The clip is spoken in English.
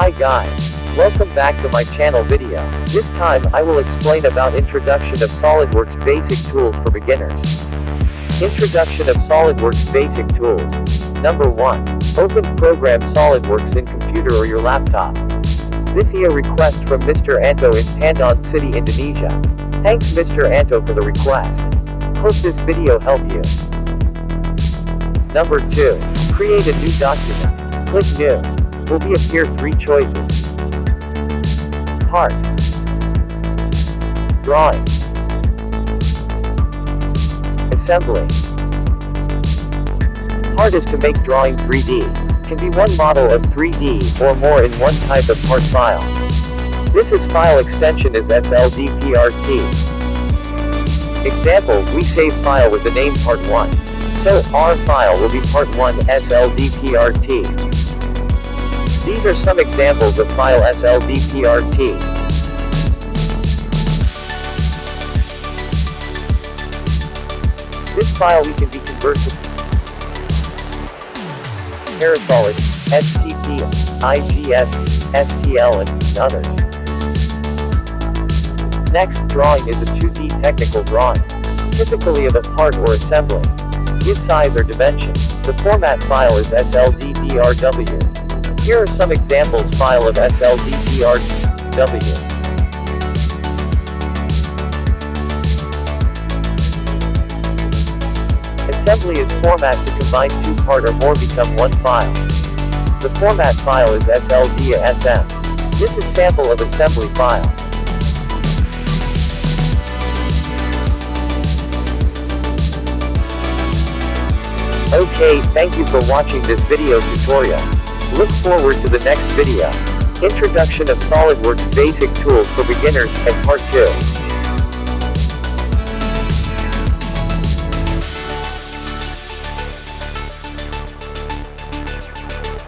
Hi guys. Welcome back to my channel video. This time I will explain about introduction of SolidWorks basic tools for beginners. Introduction of SolidWorks basic tools. Number 1. Open program SolidWorks in computer or your laptop. This is a request from Mr. Anto in Pandan City, Indonesia. Thanks Mr. Anto for the request. Hope this video help you. Number 2. Create a new document. Click New. Will be appear three choices. Part. Drawing. Assembly. Part is to make drawing 3D. Can be one model of 3D or more in one type of part file. This is file extension is SLDPRT. Example, we save file with the name part 1. So, our file will be part 1 SLDPRT. These are some examples of file SLDPRT. This file we can be converted to Parasolid, STP, IGS, STL and others. Next, drawing is a 2D technical drawing, typically of a part or assembly. Give size or dimension. The format file is SLDDRW. Here are some examples file of SLDDRW. Assembly is format to combine two part or more become one file. The format file is SLDASM. This is sample of assembly file. Okay, thank you for watching this video tutorial. Look forward to the next video. Introduction of SolidWorks Basic Tools for Beginners, and Part 2.